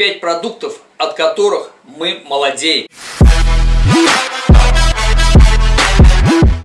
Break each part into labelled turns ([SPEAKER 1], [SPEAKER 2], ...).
[SPEAKER 1] 5 продуктов, от которых мы молодеем.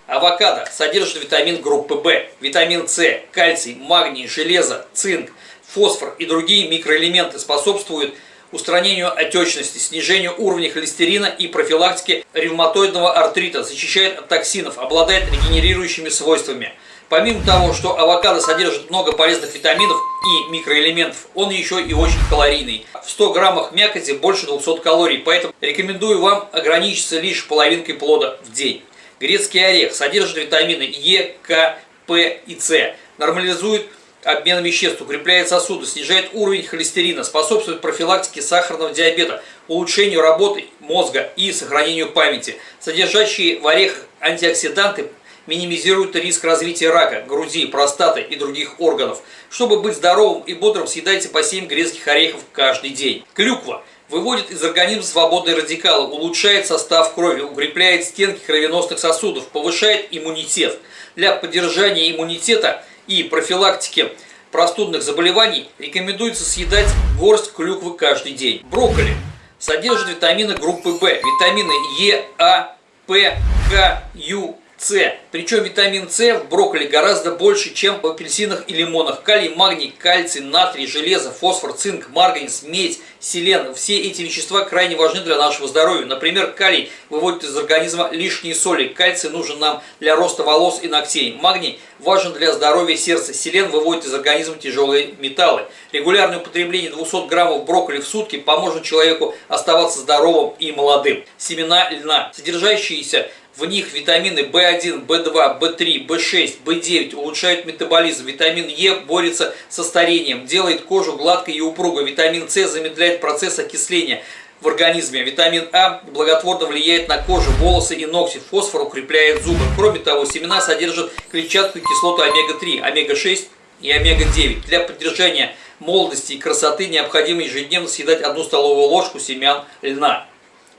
[SPEAKER 1] Авокадо содержит витамин группы В, витамин С, кальций, магний, железо, цинк, фосфор и другие микроэлементы способствуют устранению отечности, снижению уровня холестерина и профилактике ревматоидного артрита, защищает от токсинов, обладает регенерирующими свойствами. Помимо того, что авокадо содержит много полезных витаминов и микроэлементов, он еще и очень калорийный. В 100 граммах мякоти больше 200 калорий, поэтому рекомендую вам ограничиться лишь половинкой плода в день. Грецкий орех содержит витамины Е, К, П и С, нормализует обмен веществ, укрепляет сосуды, снижает уровень холестерина, способствует профилактике сахарного диабета, улучшению работы мозга и сохранению памяти. Содержащие в орехах антиоксиданты минимизируют риск развития рака, груди, простаты и других органов. Чтобы быть здоровым и бодрым, съедайте по 7 грецких орехов каждый день. Клюква выводит из организма свободные радикалы, улучшает состав крови, укрепляет стенки кровеносных сосудов, повышает иммунитет. Для поддержания иммунитета и профилактики простудных заболеваний рекомендуется съедать горсть клюквы каждый день. Брокколи содержит витамины группы В, витамины Е, А, П, К, Ю, с. Причем витамин С в брокколи гораздо больше, чем в апельсинах и лимонах. Калий, магний, кальций, натрий, железо, фосфор, цинк, марганец, медь, селен. Все эти вещества крайне важны для нашего здоровья. Например, калий выводит из организма лишние соли. Кальций нужен нам для роста волос и ногтей. Магний важен для здоровья сердца. Селен выводит из организма тяжелые металлы. Регулярное употребление 200 граммов брокколи в сутки поможет человеку оставаться здоровым и молодым. Семена льна, содержащиеся в них витамины В1, В2, В3, В6, В9 улучшают метаболизм. Витамин Е борется со старением, делает кожу гладкой и упругой. Витамин С замедляет процесс окисления в организме. Витамин А благотворно влияет на кожу, волосы и ногти. Фосфор укрепляет зубы. Кроме того, семена содержат клетчатку и кислоту омега-3, омега-6 и омега-9. Для поддержания молодости и красоты необходимо ежедневно съедать одну столовую ложку семян льна.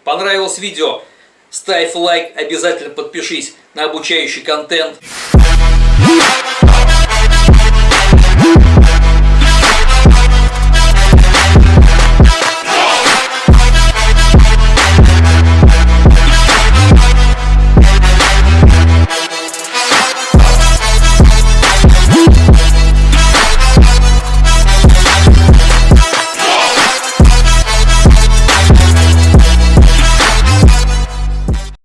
[SPEAKER 1] Понравилось видео? Ставь лайк, обязательно подпишись на обучающий контент.